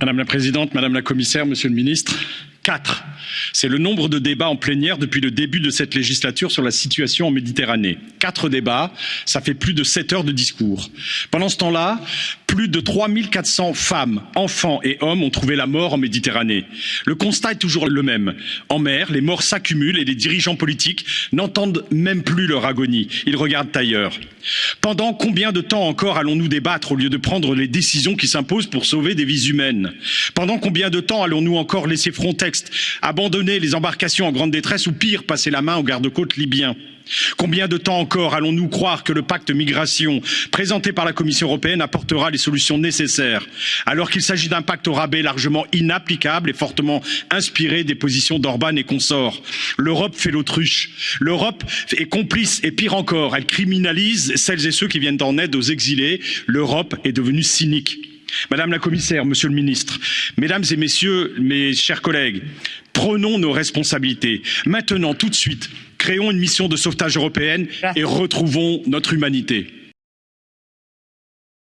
Madame la Présidente, Madame la Commissaire, Monsieur le Ministre, quatre. C'est le nombre de débats en plénière depuis le début de cette législature sur la situation en Méditerranée. Quatre débats, ça fait plus de sept heures de discours. Pendant ce temps-là, plus de 3400 femmes, enfants et hommes ont trouvé la mort en Méditerranée. Le constat est toujours le même. En mer, les morts s'accumulent et les dirigeants politiques n'entendent même plus leur agonie. Ils regardent ailleurs. Pendant combien de temps encore allons-nous débattre au lieu de prendre les décisions qui s'imposent pour sauver des vies humaines? Pendant combien de temps allons-nous encore laisser Frontex abandonner les embarcations en grande détresse ou pire, passer la main aux gardes-côtes libyens Combien de temps encore allons-nous croire que le pacte migration présenté par la Commission européenne apportera les solutions nécessaires, alors qu'il s'agit d'un pacte au rabais largement inapplicable et fortement inspiré des positions d'Orban et consorts? L'Europe fait l'autruche. L'Europe est complice et pire encore, elle criminalise celles et ceux qui viennent en aide aux exilés. L'Europe est devenue cynique. Madame la commissaire, monsieur le ministre, mesdames et messieurs, mes chers collègues, prenons nos responsabilités. Maintenant, tout de suite, créons une mission de sauvetage européenne et retrouvons notre humanité.